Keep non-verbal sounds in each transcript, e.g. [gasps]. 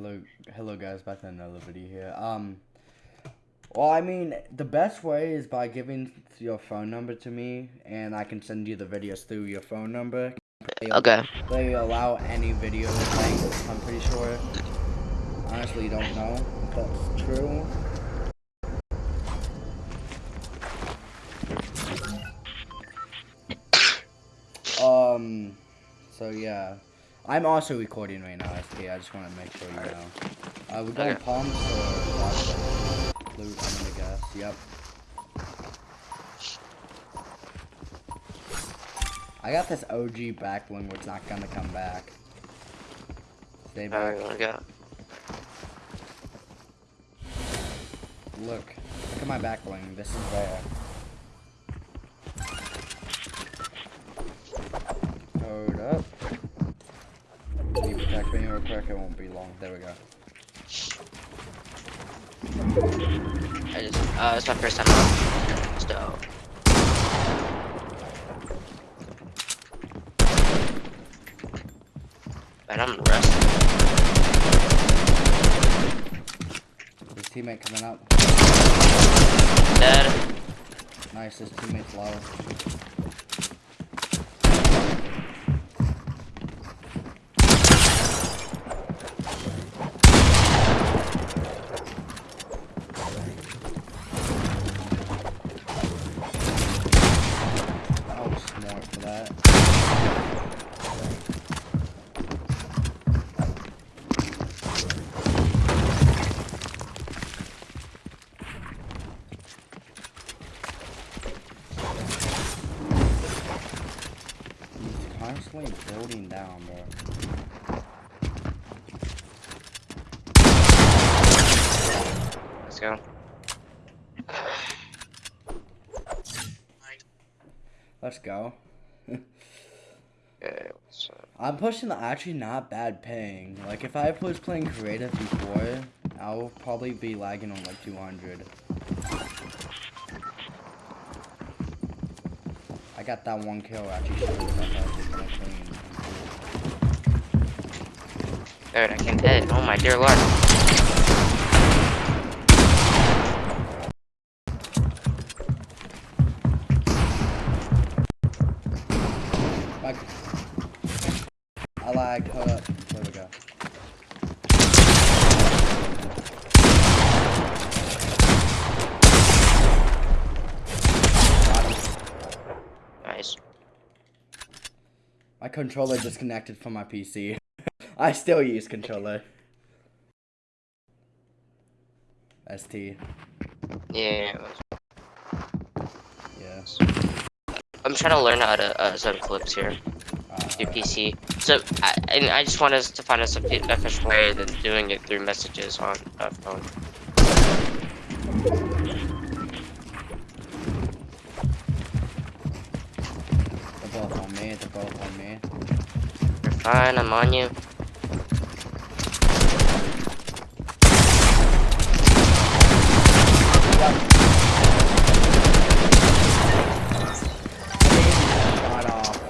Hello, hello guys, back to another video here. Um, well, I mean, the best way is by giving your phone number to me, and I can send you the videos through your phone number. They, Okay. They allow any video I'm pretty sure. Honestly, don't know if that's true. I'm also recording right now, ST. I just want to make sure you know. Uh, we're going Okay. palms or loot, I'm gonna guess. Yep. I got this OG back bling which not gonna come back. Stay back. Alright, go. Look. Look at my back bling. This is there. Me? It won't be long. There we go. I just, uh, it's my first time out. So, man, I'm resting. His teammate coming up. Dead. Nice, his teammate's low. Oh, smart for that. Constantly building down, bro. Let's go. Let's go. [laughs] Up? I'm pushing the actually not bad paying. Like if I was playing creative before, I'll probably be lagging on like 200. I got that one kill actually Dude, I can't hit. Oh my dear lord. Like, I lagged. Hold up. There we go. Got him. Nice. My controller disconnected from my PC. [laughs] I still use controller. ST. Yeah. Yeah. I'm trying to learn how to uh, send clips here. Uh, through PC. So, I, and I just want us to find us a efficient way than doing it through messages on a phone. They're both on me. They're both on me. You're fine, I'm on you.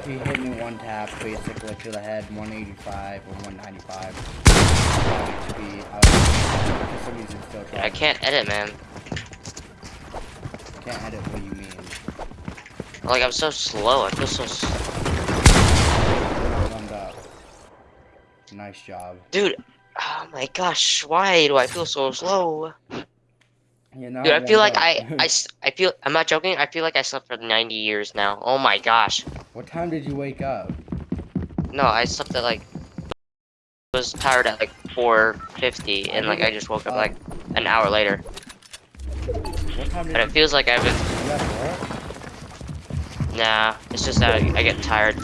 He hit me one tap, basically to the head, 185 or 195. I was, for some reason, still trying. I can't edit, man. Can't edit. What do you mean? Like, I'm so slow. I feel so. S Thumbed up. Nice job. Dude, oh my gosh, why do I feel so slow? You know. Dude, I feel like I, I, [laughs] I feel, I'm not joking, I feel like I slept for 90 years now. Oh my gosh. what time did you wake up? No, I slept at like, was tired at like 4.50, and like I just woke up like an hour later. What time did And it feels like I've been? Nah, it's just that I, I get tired.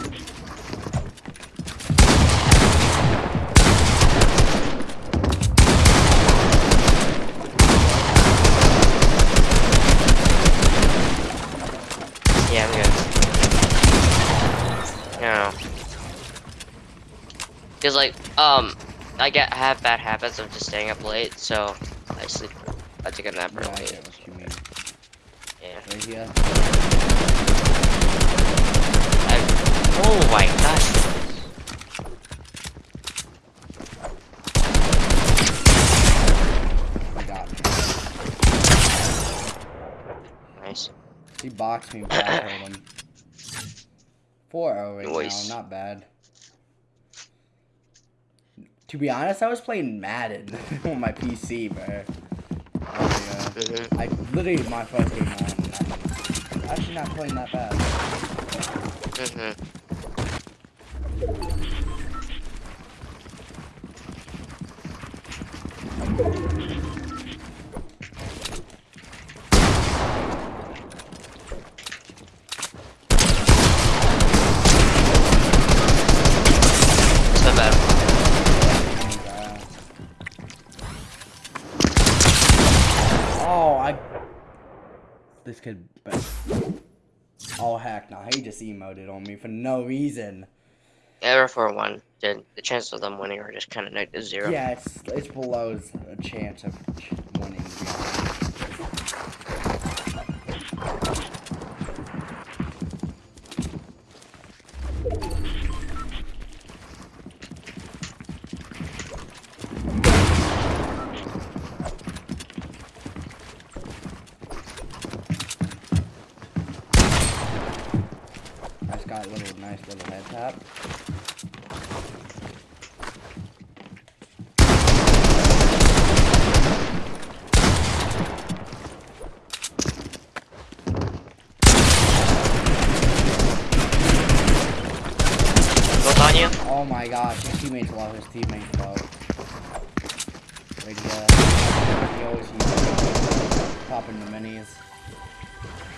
Yeah. Cause like, um, I get I have bad habits of just staying up late, so I sleep. I take a nap early. Yeah, what you mean. Yeah. I, oh my gosh. Nice. He boxed me, back [coughs] him. 4-0 right now, not bad. To be honest, I was playing Madden [laughs] on my PC, bro. Oh, yeah. [laughs] I literally my first game on. I'm actually not playing that bad. [laughs] Mhm. It's not bad. Oh, I. This kid. Oh heck no! He just emoted on me for no reason. Error for one. Did the chances of them winning are just kind of negative zero. Yeah, it's it's below a chance of winning. to be honest. I just got a little nice little head tap. Built on you? Oh my gosh, his teammates low, his teammates low. Like, yeah, he always he's popping the minis.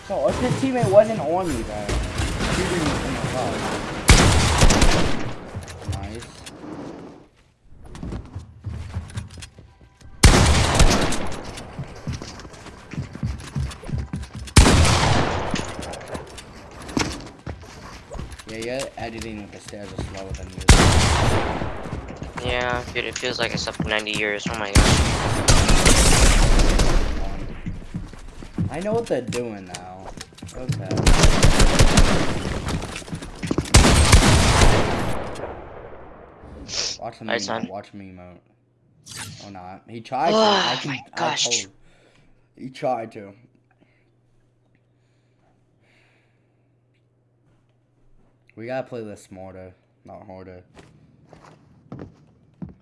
So, if his teammate wasn't on me, bro, he didn't in the. Nice. Yeah, yeah, editing with the stairs is slower than music. Yeah, dude, it feels like it's up to 90 years. Oh my gosh. I know what they're doing now. Okay. Watch me, Alright, son. watch me emote. Oh not. He tried to. Oh I can, my gosh. He tried to. We gotta play this smarter, not harder.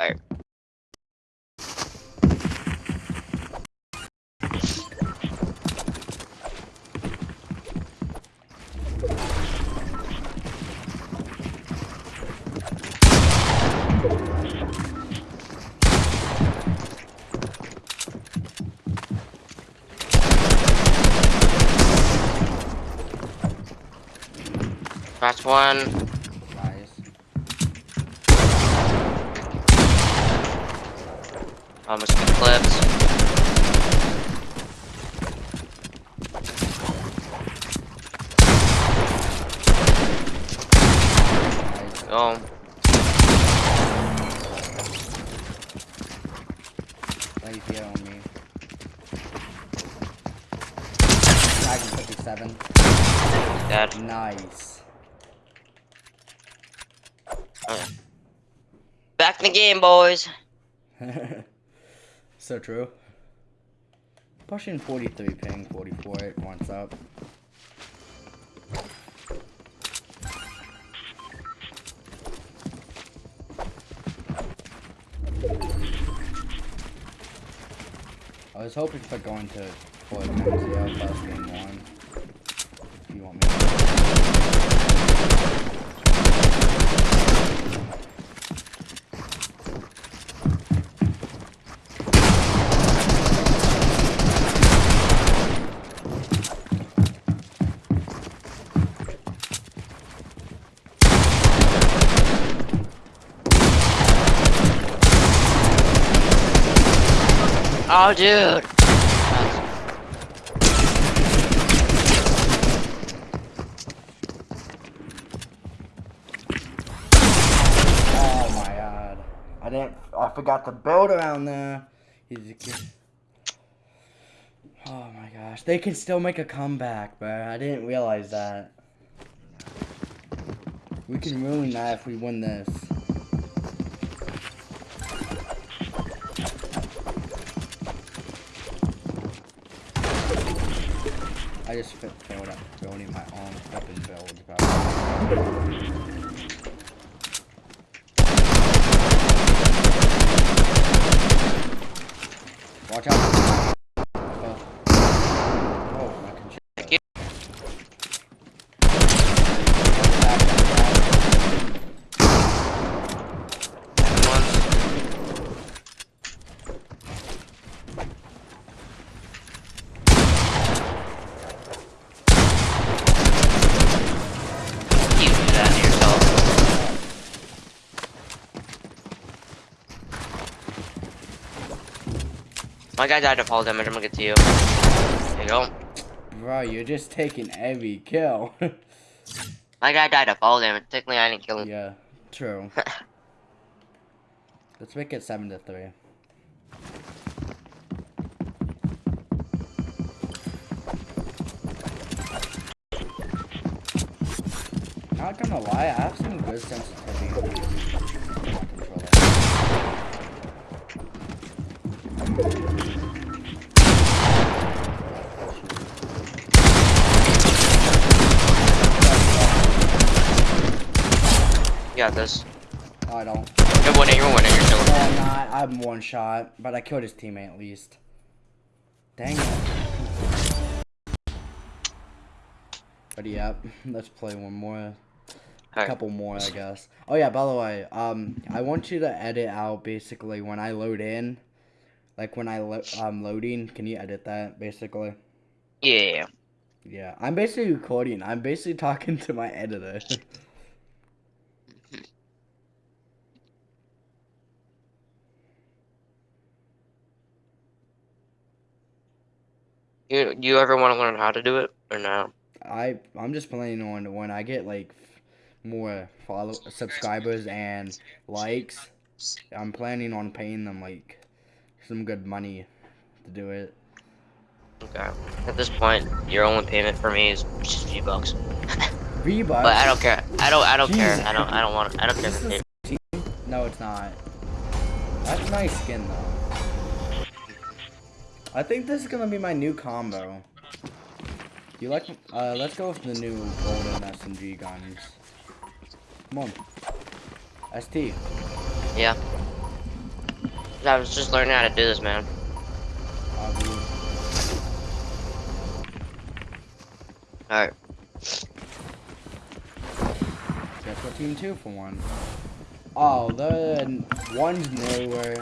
Alright. One. Nice. Almost got clipped. Nice. Oh, Let you get on me. Tiger 57. dead. Nice. Back in the game, boys. [laughs] so true. Pushing 43, ping 44, it wants up. I was hoping for going to Fort MCL plus game one. If you want me to. Oh, dude. Oh my god. I didn't. I forgot to build around there. Oh my gosh. They can still make a comeback, bro. I didn't realize that. We can ruin that if we win this. Just fa- failed at building my own weapon build. Bro. Watch out. Oh. Oh, I can shoot Thank that. you. Back, back, back. One. You do that to yourself. My guy died of fall damage. I'm gonna get to you. There you go. Bro, you're just taking every kill. [laughs] My guy died of fall damage. Technically, I didn't kill him. yeah, true. [laughs] Let's make it seven to three. Not gonna lie, I have some good sensitivity. on my controller. You got this. I don't. You're winning. You're winning. You're still No, I'm not. I'm one shot, but I killed his teammate at least. Dang it. But yeah, let's play one more. A couple more, I guess. Oh yeah, by the way, um, I want you to edit out basically when I load in, like when I lo- um loading. Can you edit that basically? Yeah. Yeah, I'm basically recording. I'm basically talking [laughs] to my editor. You you ever want to learn how to do it or no? I I'm just planning on when I get like more follow subscribers and likes. I'm planning on paying them like some good money to do it. Okay. At this point, your only payment for me is just G bucks. V But I don't care. I don't. I don't care. I don't. I don't want. I don't care. No, it's not. That's nice skin though. I think this is gonna be my new combo. You like? Uh, let's go with the new golden SMG guns. Come on. ST. yeah. I was just learning how to do this, man. Uh, we- All right. Guess what team two for one? Oh, the one's newer.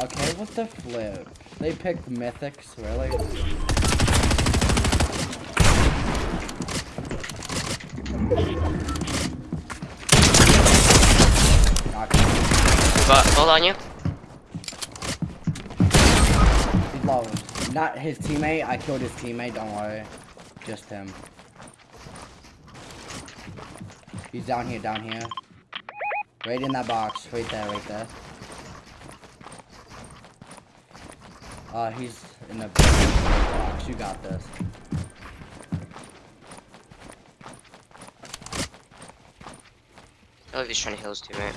Okay, what the flip? They picked mythics, really? But hold on, you. He's low. Not his teammate. I killed his teammate. Don't worry. Just him. He's down here. Down here. Right in that box. Right there. Right there. Uh, he's in the box. You got this. I love he's trying to heal his teammate.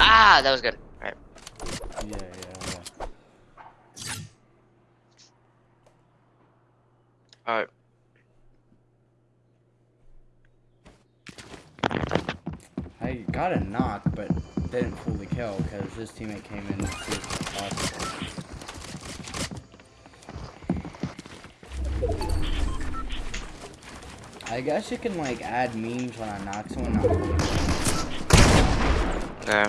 Ah, that was good. Alright. Yeah, yeah, yeah. Alright. I got a knock, but didn't fully kill because his teammate came in as soon as possible. I guess you can like add memes when I knock someone out. Okay.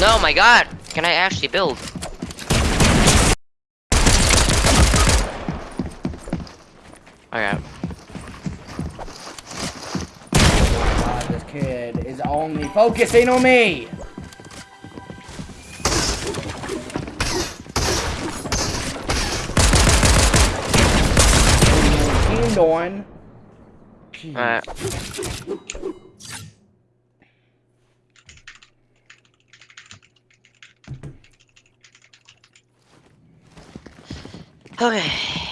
No, my god! Can I actually build? Okay. God, this kid is only focusing on me. Teamed on. Alright. Okay.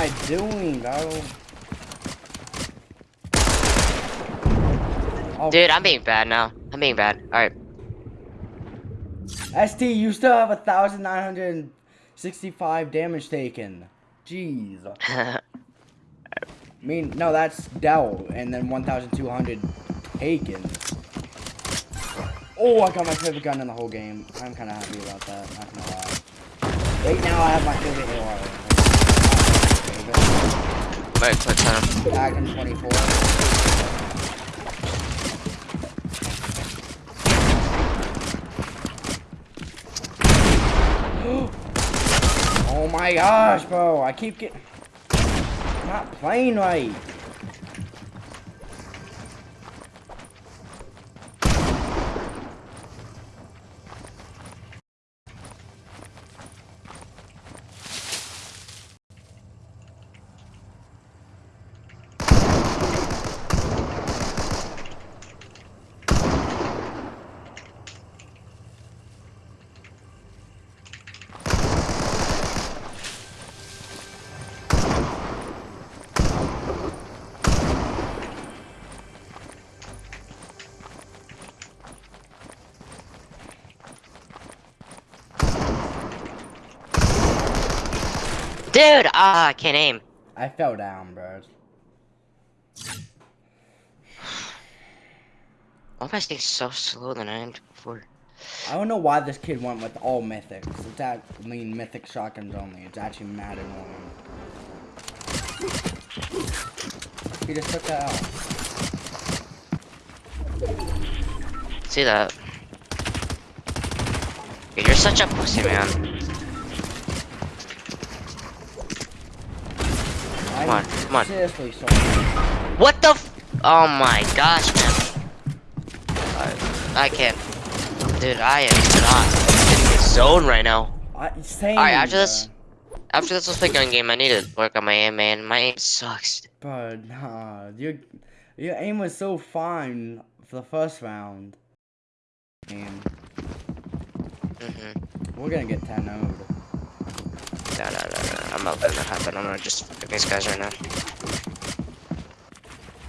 I doing, bro? Oh, Dude, I'm being bad now. I'm being bad. Alright. ST, you still have a thousand nine hundred and sixty-five damage taken. Jeez. [laughs] I mean, no, that's Dell, and then one thousand two hundred taken. Oh, I got my favorite gun in the whole game. I'm kind of happy about that. Not gonna lie. Right now, I have my favorite AR. Wait, quick time. Magnum 24. [gasps] oh my gosh, bro. I keep getting... Not playing right. Dude, ah, I can't aim. I fell down, bro. Why am I staying so slow than I am before? I don't know why this kid went with all mythics. It's that, I mean, mythic shotguns only. It's actually mad annoying. He just took that out. See that? Dude, you're such a pussy, man. I'm on, come on. Seriously sorry. What the f- Oh my gosh, man. I, I can't. Dude, I am not in the zone right now. Alright, after this- After this, let's play gun game. I need to work on my aim, man. My aim sucks. But nah, your your aim was so fine for the first round. And Mm-hmm. we're gonna get 10 0 No, no, no, no. I'm not letting that happen. I'm gonna just fuck these guys right now.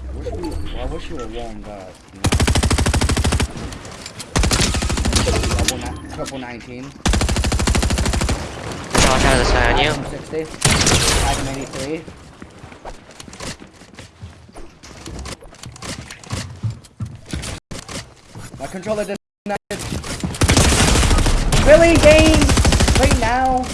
I wish we, well, I wish you were. You know? Double, triple 19. Watch out of this guy on you. Magnum 60. Magnum 83. My controller disconnected. Really, game? Right now?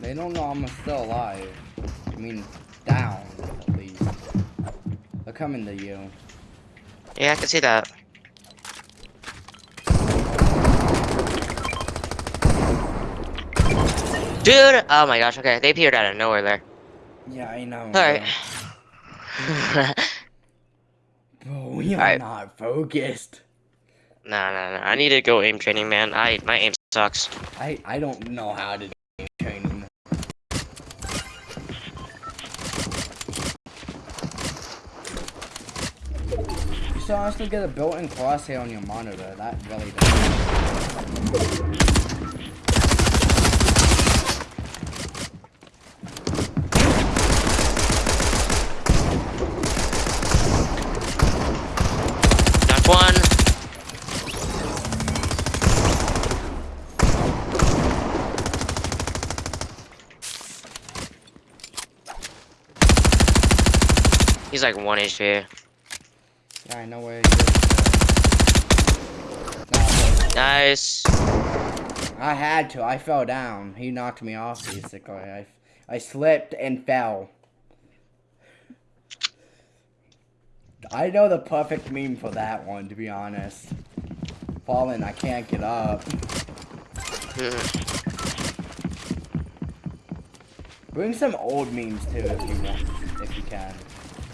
They don't know I'm still alive. I mean, down, at least. They're coming to you. Yeah, I can see that. Dude! Oh my gosh, okay. They appeared out of nowhere there. Yeah, I know. Alright. [laughs] Bro, we are Alright. not focused. no, no, no. I need to go aim training, man. I My aim sucks. I, I don't know how to Still honestly get a built-in crosshair on your monitor. That really does. One. He's like one HP. Yeah, I know where. Nah, Nice. I had to. I fell down. He knocked me off, basically. I, I slipped and fell. I know the perfect meme for that one, to be honest. Falling, I can't get up. [laughs] Bring some old memes too, if you want, if you can.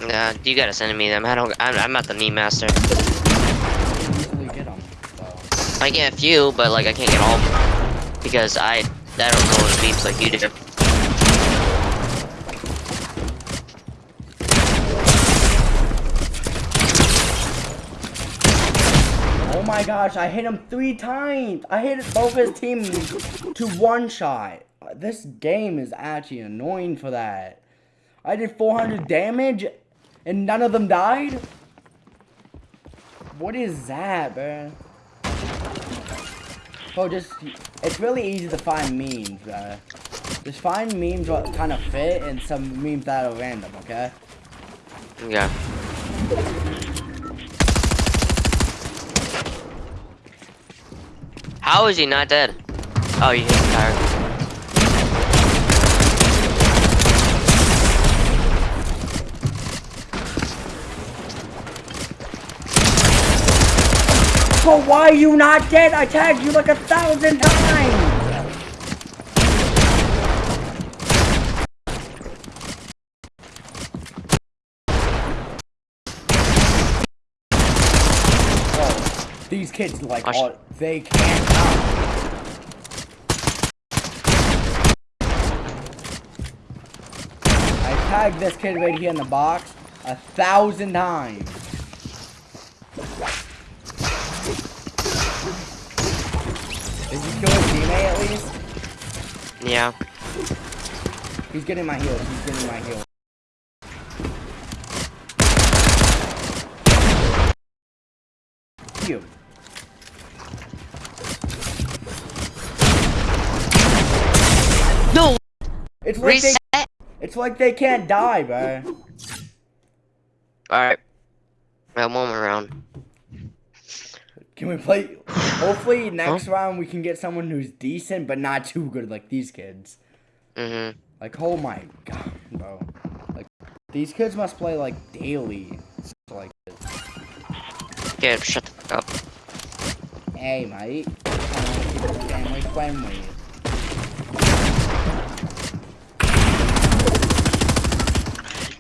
Yeah, you gotta send me them. I don't. I'm, I'm not the meme master. I get a few, but like I can't get all because I I don't know the memes like you do. Oh my gosh, I hit him three times. I hit both his team to one shot. This game is actually annoying for that. I did 400 damage and none of them died? What is that, bro? Oh, just, it's really easy to find memes, bro. Just find memes what kind of fit and some memes that are random, okay? Yeah. How is he not dead? Oh, you hit the tire. So why are you not dead? I tagged you like a thousand times! Oh, these kids like Watch. all, they can't count. I tagged this kid right here in the box a thousand times. Did you kill his teammate at least? Yeah. He's getting my heals. He's getting my heals. You. No. It's like they, it's like they can't die, bro. All right. I have one more round. Can we play? [sighs] Hopefully next round we can get someone who's decent but not too good like these kids. Mhm. Like oh my god, bro. Like these kids must play like daily. Like this. Okay, shut the fuck up. Hey mate. I wanna keep it family friendly.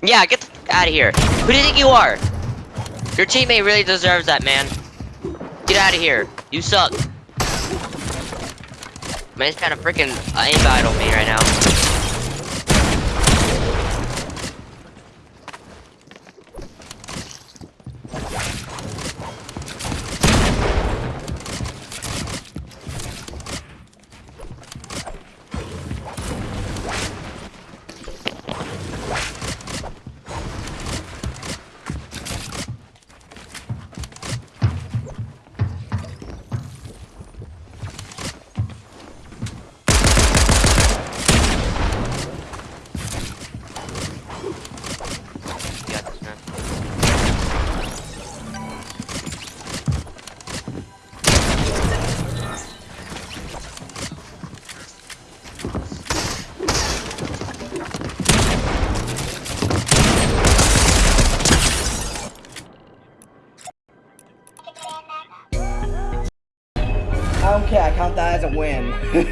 Yeah, get the fuck out of here. Who do you think you are? Your teammate really deserves that, man. Get out of here. You suck. Man, Man's trying to freaking uh, aimbot on me right now. [laughs] Alright.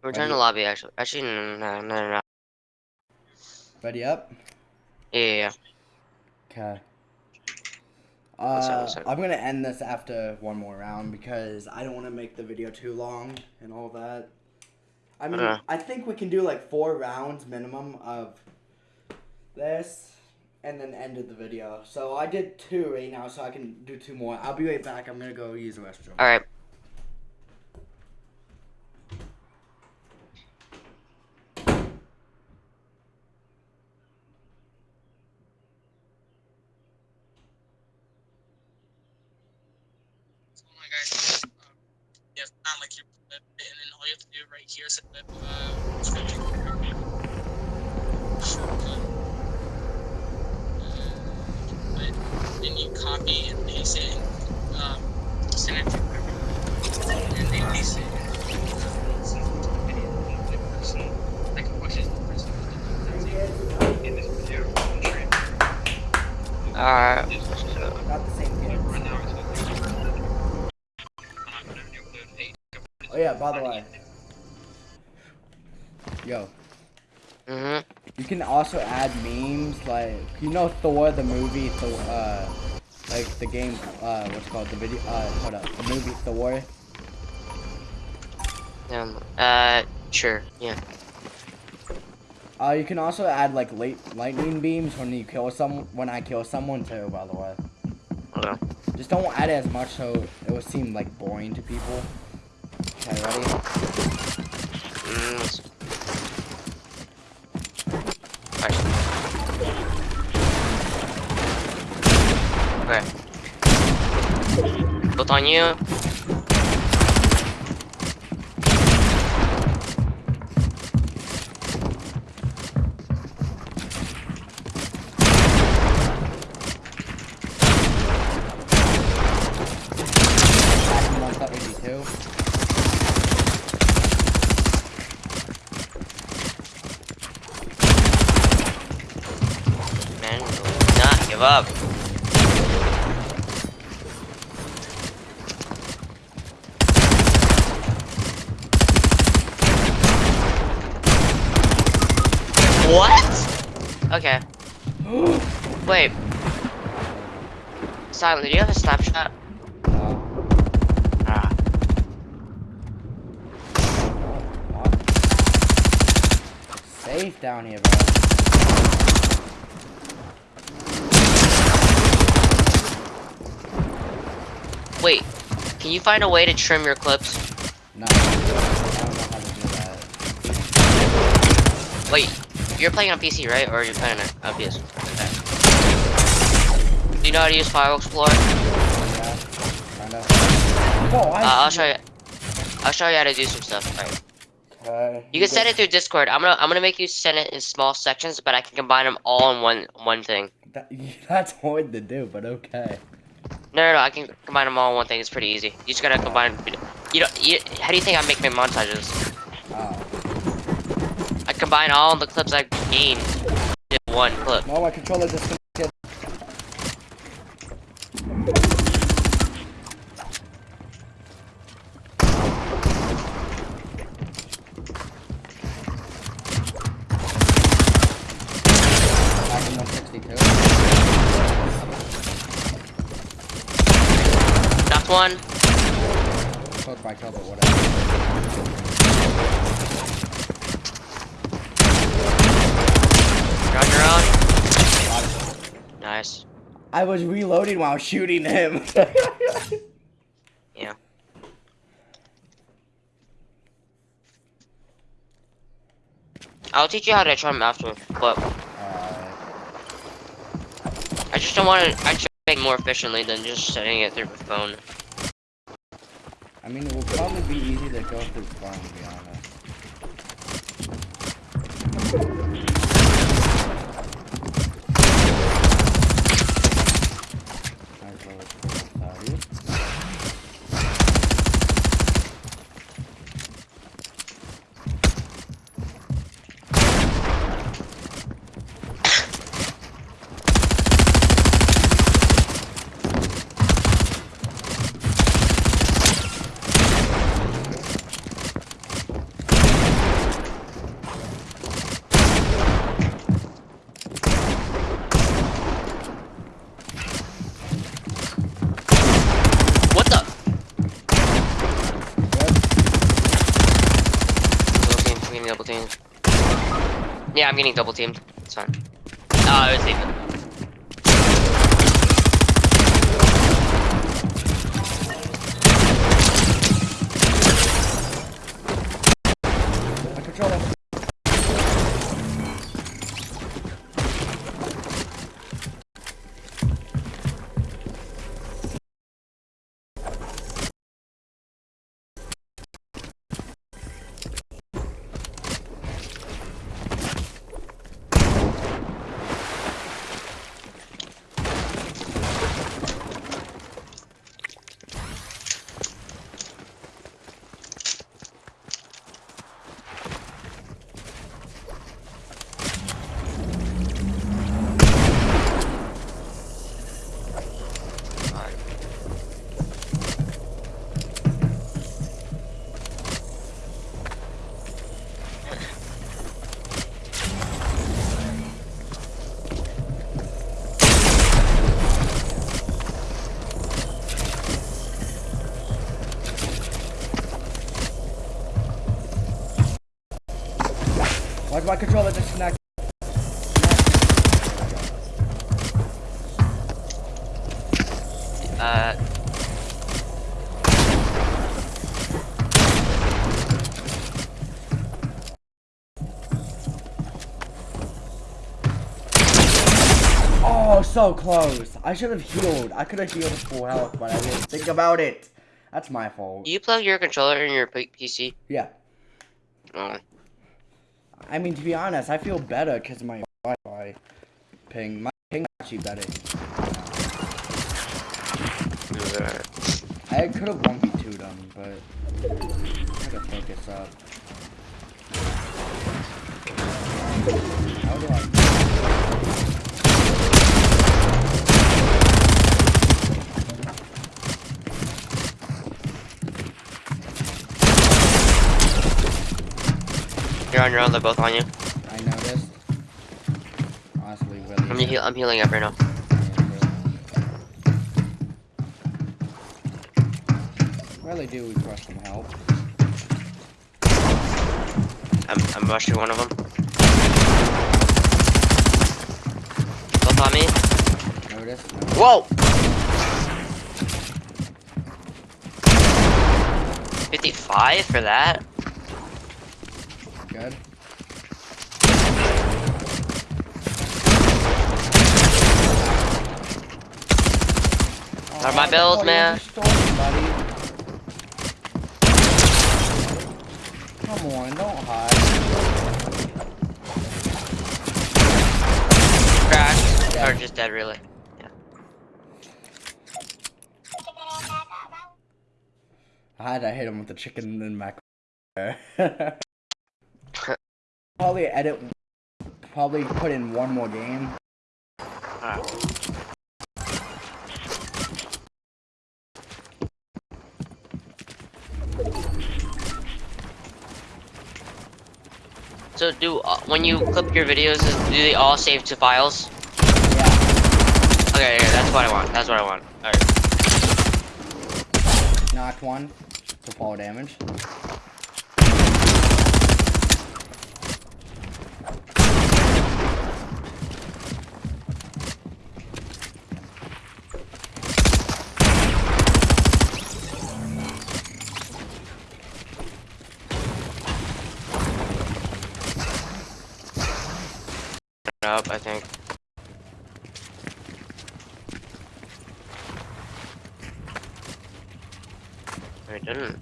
We're Return to lobby, actually. Actually, no, no, no, no, no. Ready up? Yeah, yeah, yeah. Okay. Uh. I'm gonna end this after one more round because I don't want to make the video too long and all that. I mean, Uh. I think we can do like four rounds minimum of this and then ended the video. So I did two right now, so I can do two more. I'll be right back. I'm gonna go use the restroom. Alright. What's going on, guys? Um, yeah, it's not like you and then all you have to do right here is hit the uh, like you know Thor the movie Thor uh like the game uh what's called the video uh hold up the movie Thor Um. Uh. Sure. Yeah. uh you can also add like late lightning beams when you kill some when I kill someone too by the way Okay. just don't add it as much so it will seem like boring to people okay ready Mm, let's- Alright. Okay. Both on you. Add one shot 82 Man, do not give up. What? Okay. Wait. Silent, do you have a snapshot? no Ah. Safe down here bro Wait. Can you find a way to trim your clips? no I don't know how to do that Wait, you're playing on PC, right? Or you're playing on on PS? Okay. Do you know how to use File Explorer? Uh, yeah kinda Whoa, I I'll show you. I'll show you how to do some stuff. Alright. Okay. You can send it through Discord. I'm gonna I'm gonna make you send it in small sections, but I can combine them all in one one thing. That, [laughs] that's hard to do, but okay. No, no, no. I can combine them all in one thing. It's pretty easy. You just gotta combine. You know, you, how do you think I make my montages? Combine all the clips I gained in one clip. No, my controller just disconnected. Back in 162. Knocked one. Close by kill, but whatever. You're on your own. Nice. I was reloading while shooting him. Yeah. I'll teach you how to trim after, but. I just don't want to actually make more efficiently than just setting it through the phone. I mean, it will probably be easy to go through the phone, to be honest. Might as well just put this out. What the? Good. Double team. I'm getting double teamed. Yeah, I'm getting double teamed. It's fine. Oh, it was even. My controller disconnected. Uh, Oh, so close. I should have healed. I could have healed full health, but I didn't think about it. That's my fault. do you plug your controller in your PC? Yeah. Oh, I mean, to be honest, I feel better because my Wi-Fi ping. My ping actually better. I could have 1v2 them, but I gotta focus up. How do I? You're on your own. They're both on you. I noticed. Honestly, really. I'm, heal- I'm healing up right now. Really do we request some help. I'm, I'm rushing one of them. Both on me. Notice. Whoa! 55 for that? Good. Are my oh, man? you stole it, buddy. Come on, don't hide. Cracked. Yeah. Or just dead, really. I had to hit him with the chicken in my. [laughs] probably edit. Probably put in one more game. Alright. So do uh, when you clip your videos, do they all save to files? Yeah. Okay, yeah, that's what I want. That's what I want. Alright. Knocked one for fall damage. Up, I think. I didn't.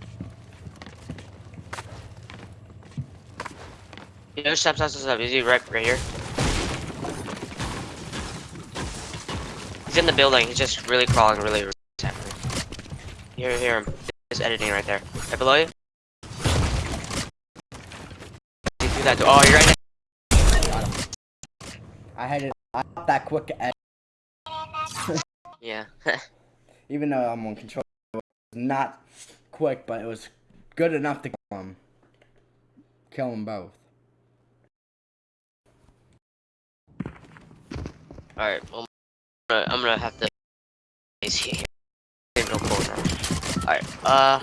You know, step, step, step. Is he right, right here? He's in the building. He's just really crawling, really. really. Here, hear him. He's editing right there. Right below you. That. Oh, you're right. I had it. I got that quick. Yeah. Even though I'm on control, it was not quick, but it was good enough to kill him. Kill them both. Alright, well, I'm gonna, I'm gonna have to. He's here. No. Alright, uh.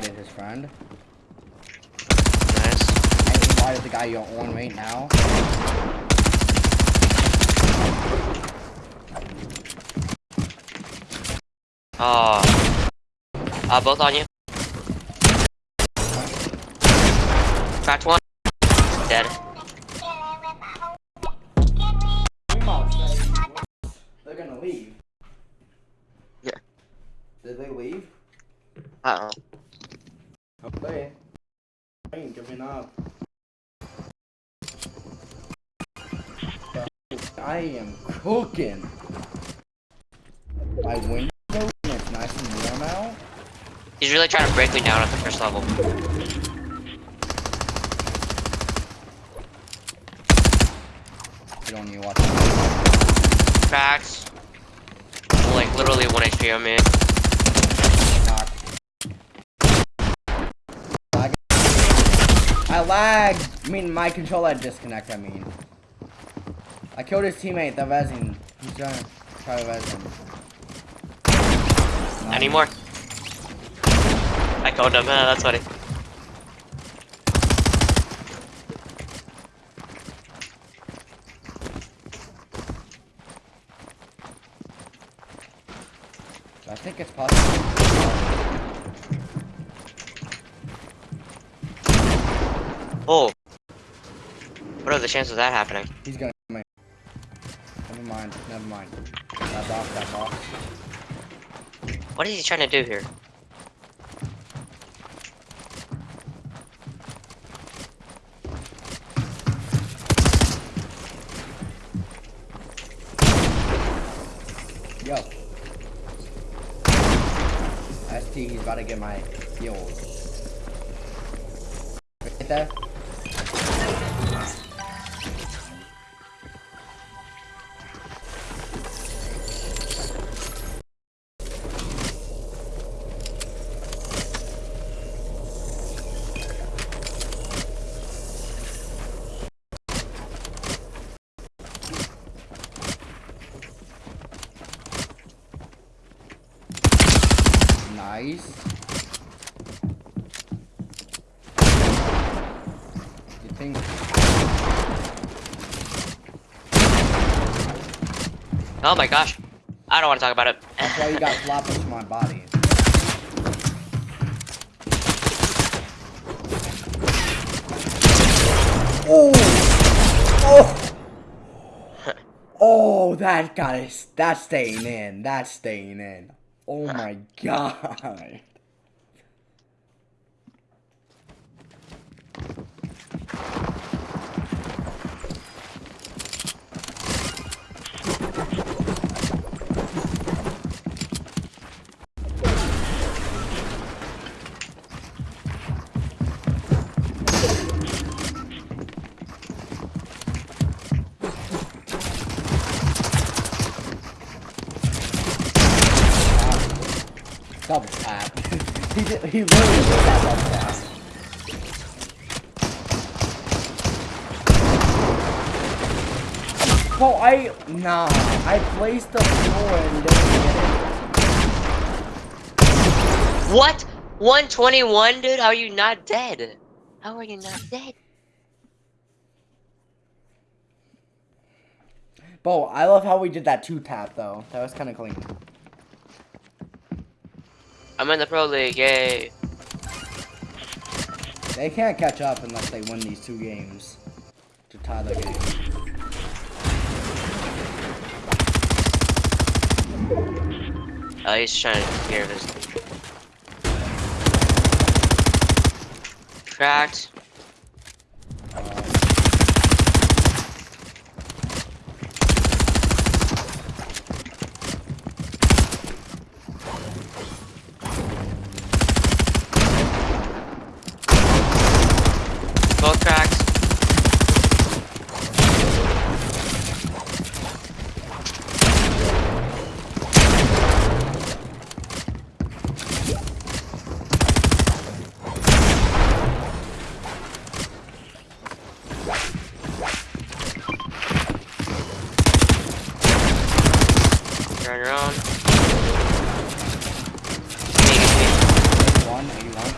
Invited his friend. Nice. I invited the guy you're on right now. Oh. Uh, both on you. Cracked one. Dead. They're gonna leave. Yeah. Did they leave? Uh oh. Okay. I ain't giving up. I am cooking. My window it's nice and warm out. He's really trying to break me down at the first level. You don't need to watch. Cracks. Like, literally 1 HP on me. Knock. Lag. I lagged. I mean, my controller disconnect. I mean, I killed his teammate, the resin. He's trying to try resin. Any more? I killed him. Uh, that's funny. I think it's possible. Oh. What are the chances of that happening? He's gonna kill me. Never mind, never mind. That box, that box. What is he trying to do here? Yo. ST, he's about to get my heals. Right there. Oh my gosh. I don't want to talk about it. that's why you got [laughs] floppers to my body? Oh! Oh! [laughs] Oh, that got it. That's staying in. That's staying in. Oh my god. [laughs] he literally did that double tap. Oh, I nah. I placed the floor and didn't get it. What? 121, dude? How are you not dead? How are you not dead? Bo, I love how we did that two tap though. That was kind of clean. I'm in the pro league, yay. They can't catch up unless they win these two games to tie the game. Oh, he's trying to hear this. Cracked. Uh, Both cracks. You're on your own. one, eighty-one.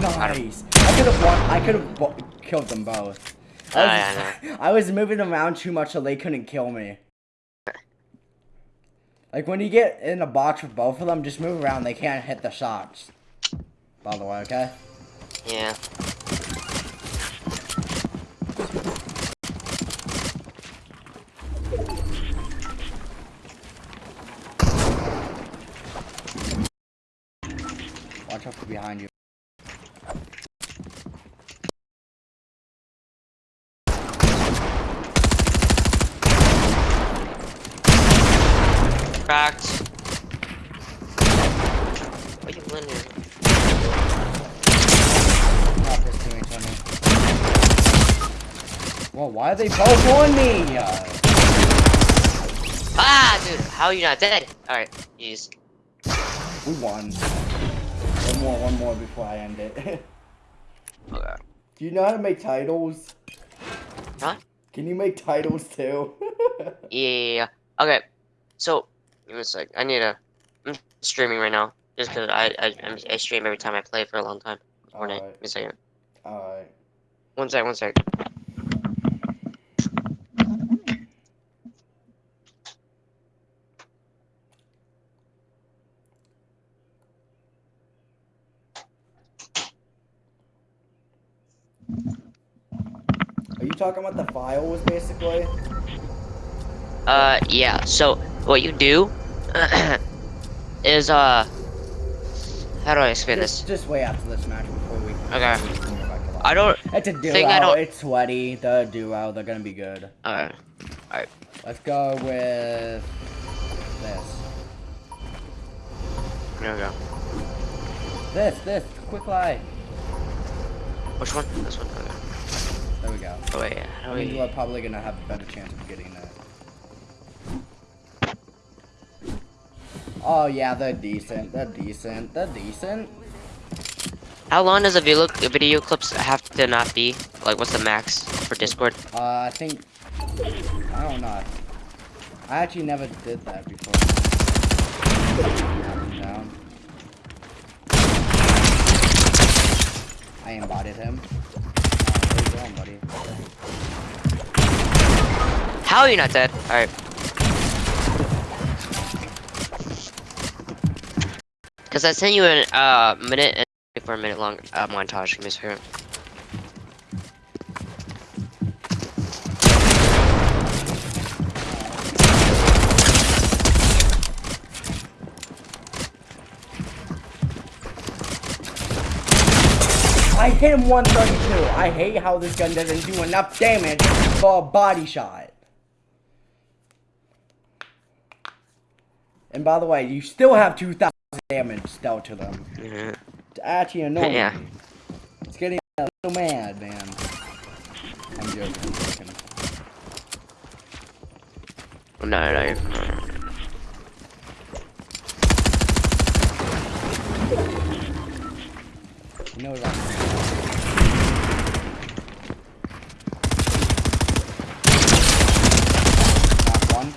Nice. I could have won. I could have bo- killed them both. I was, Ah, yeah, [laughs] I was moving around too much so they couldn't kill me. Like when you get in a box with both of them, just move around. They can't hit the shots. By the way, okay? Yeah. Watch out for behind you. Cracked. What are you winning? Not this teammate's on me. Whoa, why are they both on me? Ah, dude, how are you not dead? Alright, jeez. we won. One more, one more before I end it. [laughs] Okay. Do you know how to make titles? Huh? Can you make titles too? [laughs] Yeah. Okay. So, give me a sec. I need a. I'm streaming right now. Just because I, I I'm- stream every time I play for a long time. Fortnite. Give Alright, me a second. alright. One sec. One sec. Are you talking about the files, basically? Uh, yeah. So what you do [clears throat] is uh, how do I explain this? Just, wait after this match before we. Okay. I don't. It's a duo. I don't- It's sweaty. The duo. They're gonna be good. Alright. Alright. Let's go with this. there we go. This. This. Quick lie. Which one? This one. Okay. There we go. Oh wait. How I mean, we? we're probably gonna have a better chance of getting that. Oh yeah, they're decent. They're decent. They're decent. How long does a video video clips have to not be? Like, what's the max for Discord? Uh, I think. I don't know. I actually never did that before. Down. I embodied him. Uh, where you going, buddy? How are you not dead? All Cause I sent you a uh, minute and for a minute long uh, montage. Give me a second. I hit him 132. I hate how this gun doesn't do enough damage for a body shot. And by the way, you still have 2,000 damage dealt to them. Mhm. It's actually annoying. Yeah. It's getting a little mad, man. I'm joking. I'm joking. No, no, no. You know that. Knock one.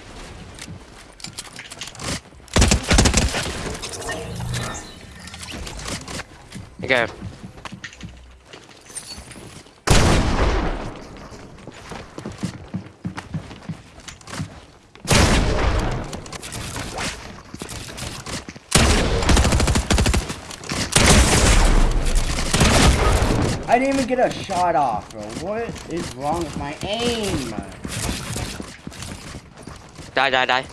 Okay. I didn't even get a shot off, bro. What is wrong with my aim? Die, die, die.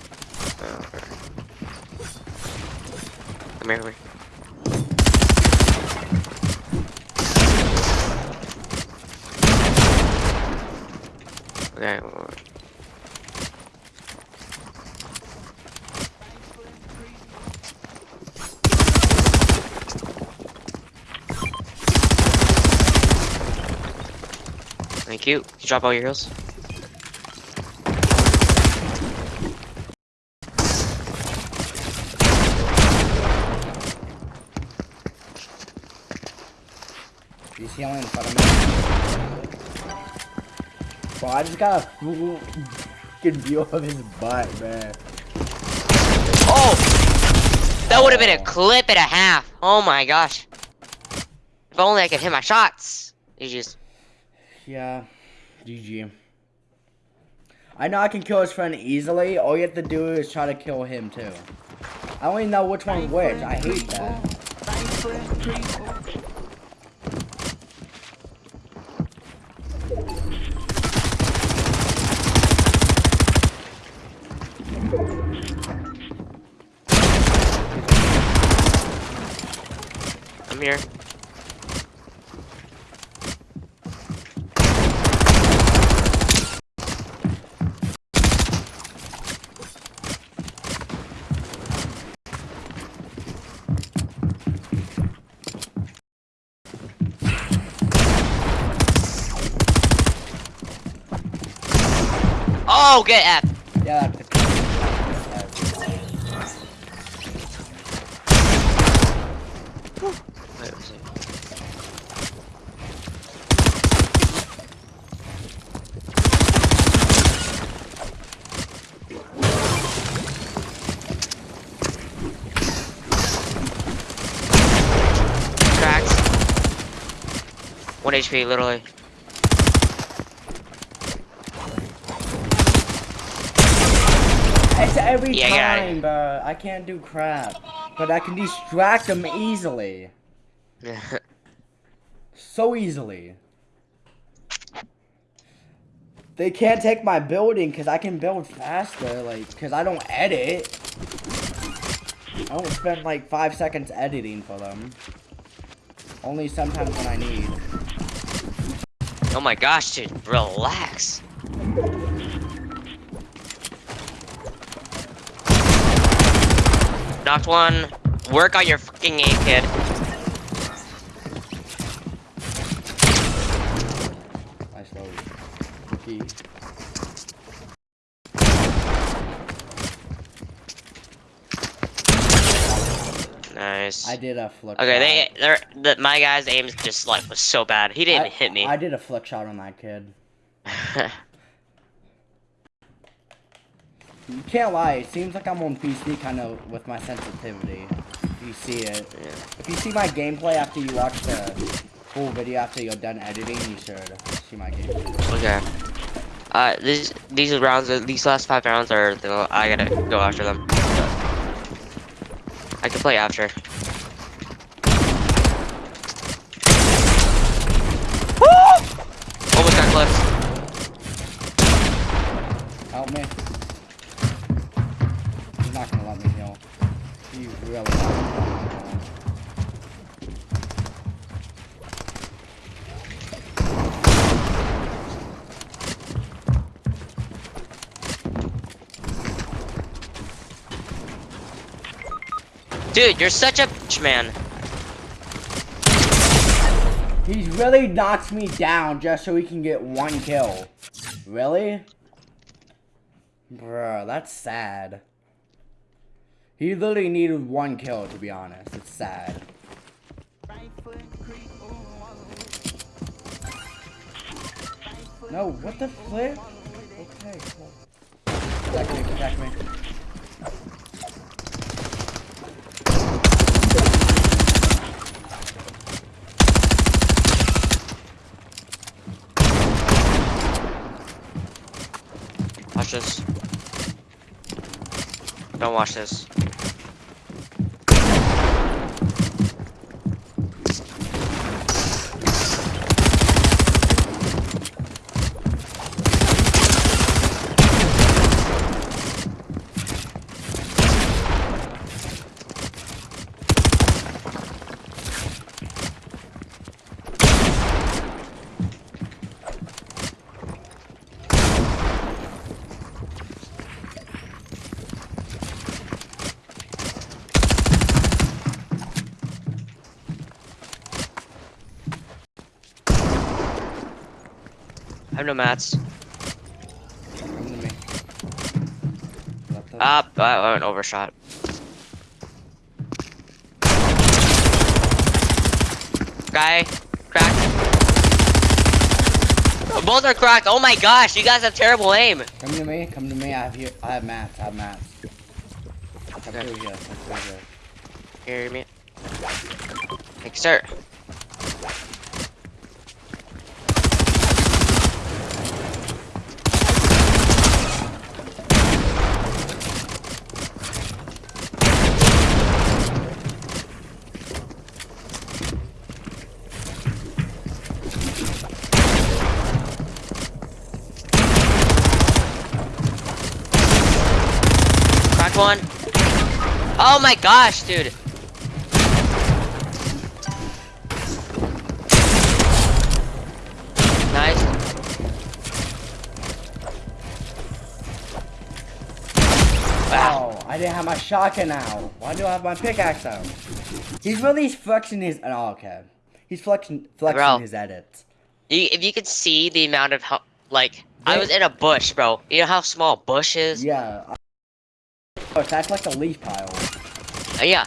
Come here, here. Okay. Thank you. Drop all your heals? He's healing in front of me. Bro, I just got a full fucking view of his butt, man. Oh! That would have been a clip and a half. Oh my gosh. If only I could hit my shots. GG's. Yeah, GG. I know I can kill his friend easily. All you have to do is try to kill him too. I don't even know which one which. I hate that. I'm here. get F. Yeah, that Cracks. One HP, literally. Every Yeah, time, bro. I can't do crap. But I can distract them easily. [laughs] So easily. They can't take my building because I can build faster, like, because I don't edit. I don't spend like five seconds editing for them. Only sometimes when I need. oh my gosh, dude, relax. Knocked one. Work on your fucking aim, kid. I slowly. Key. Nice. I did a flick. Okay, shot. they, the, my guy's aim just like was so bad. He didn't I- hit me. I did a flick shot on that kid. [laughs] You can't lie, it seems like I'm on PC kind of with my sensitivity. If you see it. Yeah. If you see my gameplay after you watch the full video after you're done editing, you should see my gameplay. Okay. Uh, these these rounds, these last five rounds are. I gotta go after them. I can play after. Dude, you're such a bitch, man. He's really knocks me down just so he can get one kill. Really? Bruh, that's sad. He literally needed one kill, to be honest. It's sad. No, what the flip? Okay, cool. Protect me, protect me. This. Don't watch this. Mats. Come to me. Up. Ah, I went overshot. Guy, cracked. Both are cracked. Oh my gosh, you guys have terrible aim. Come to me, come to me. I have here. I have mats. I have mats. Come Okay. through here. Come through here. Hear me? Like, sir. Cracked one. Oh my gosh, dude. Nice. Wow. Oh, I didn't have my shotgun out. Why do I have my pickaxe out? He's really flexing his. Oh, okay. He's flexing flexing Bro. his edits. You, if you could see the amount of like, I was in a bush, bro. You know how small bush is? Yeah. I- Oh, that's like a leaf pile. Uh, yeah.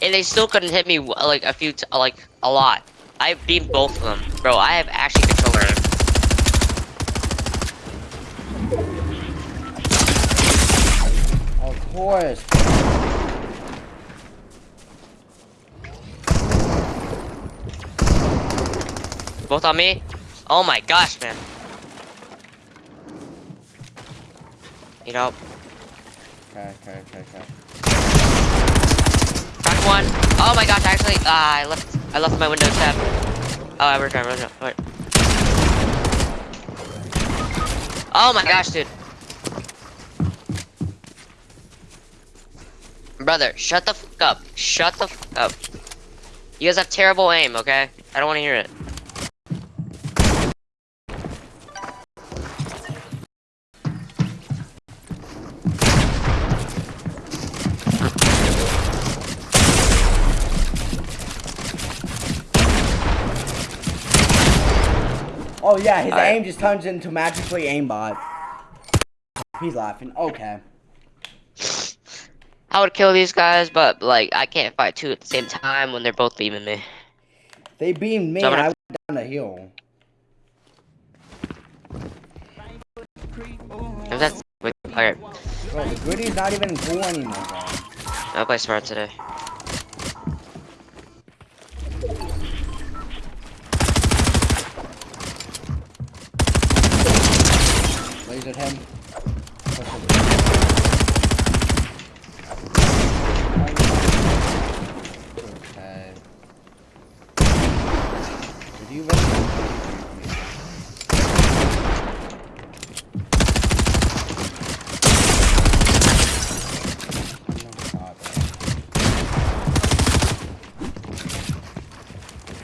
And they still couldn't hit me, like, a few, like, a lot. I beat both of them. Bro, I have actually control over them. Of course. Both on me? Oh my gosh, man. You know, Okay, okay, okay, okay. crack one. Oh my gosh, actually, ah, I left, I left my window tab. Oh, I returned, returned, wait. Oh my gosh, dude. Brother, shut the fuck up. Shut the fuck up. You guys have terrible aim, okay? I don't want to hear it. Oh yeah, his Alright. aim just turns into magically aimbot. He's laughing. Okay. I would kill these guys, but like I can't fight two at the same time when they're both beaming me. They beamed me So I'm and I went down the hill. If that's alright, Bro, the Griddy's not even cool anymore, bro. I'll play smart today. Lasered him. Okay. Did you?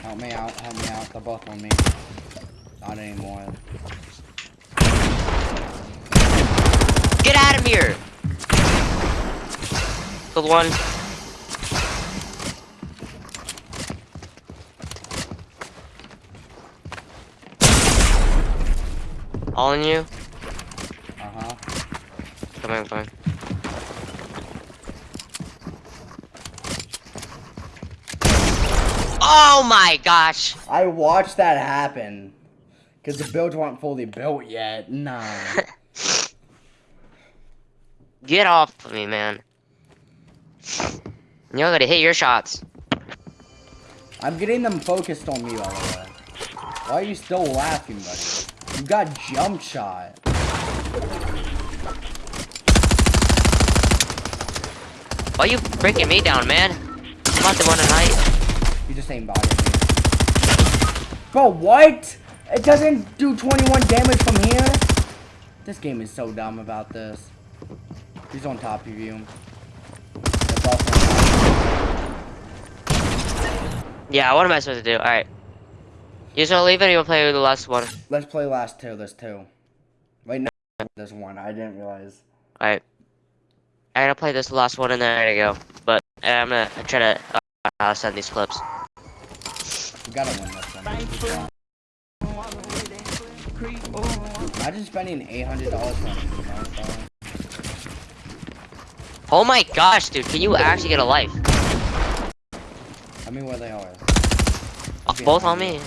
Help me out, help me out, they're both on me. Not anymore. Get out of here! Killed one. All in you? Uh-huh. Coming, coming. Oh my gosh! I watched that happen. Because the builds weren't fully built yet. Nah. [laughs] Get off of me, man. You're gonna hit your shots. I'm getting them focused on me, by the way. Why are you still laughing, buddy? You got jump shot. Why are you breaking me down, man? I'm not the one tonight. You just ain't bothering me. Bro, what? It doesn't do 21 damage from here? This game is so dumb about this. He's on top of you. They're both on top. Yeah, what am I supposed to do? Alright. You just wanna leave it or you wanna play the last one? Let's play last two. There's two. Wait, no. There's one. I didn't realize. Alright. I'm gonna play this last one and then I gotta go. But uh, I'm gonna try to uh, send these clips. We gotta win this one. Imagine spending $800 on Oh my gosh, dude, can you actually get a life? I mean, where they are. Uh, both on me.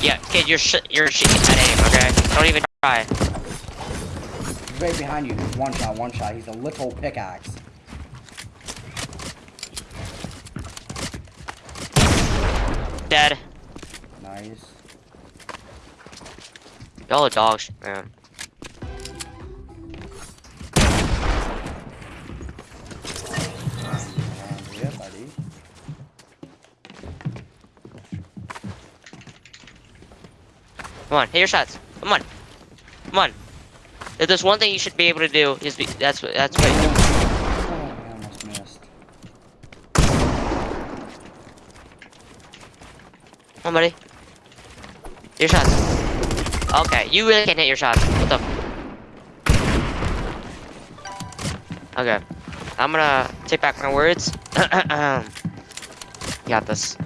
Yeah, kid, you're sh you're shitting at aim, okay? Don't even try. He's right behind you. One shot, one shot. He's a little pickaxe. Dead. Nice. Y'all are dogs, man. Come on, hit your shots. Come on. Come on. If there's one thing you should be able to do, is be that's what that's what Oh, I almost missed. Come on, buddy. Your shots. Okay, you really can't hit your shots. What the? Okay, I'm gonna take back my words. [clears throat] Got this.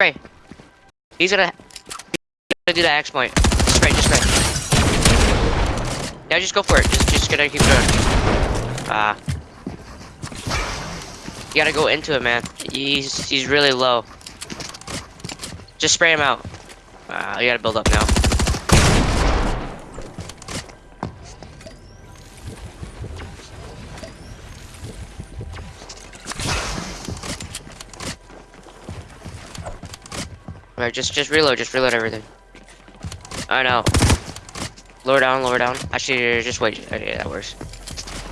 Spray. He's gonna, he's gonna do that X point. Just spray, just spray. Yeah, just go for it. Just, just gonna keep going. Ah. you gotta go into it, man. He's, he's really low. Just spray him out. Uh, you gotta build up now. Alright, just just reload, just reload everything. I know. Lower down, lower down. Actually, just wait. Okay, that works.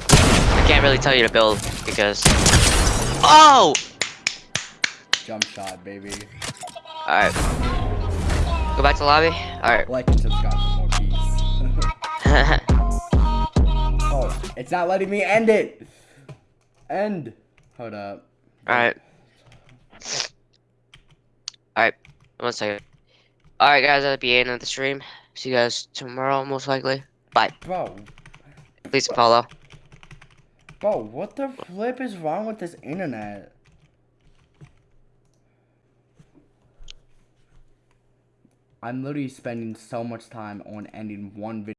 I can't really tell you to build because. Oh! Jump shot, baby. Alright. Go back to lobby? Alright. Like and subscribe for more peace. [laughs] oh, it's not letting me end it. End. Hold up. Alright. Alright. One second. Alright, guys, that'll be the end of the stream. See you guys tomorrow, most likely. Bye. Bro, Please follow. bro, what the flip is wrong with this internet? I'm literally spending so much time on ending one video.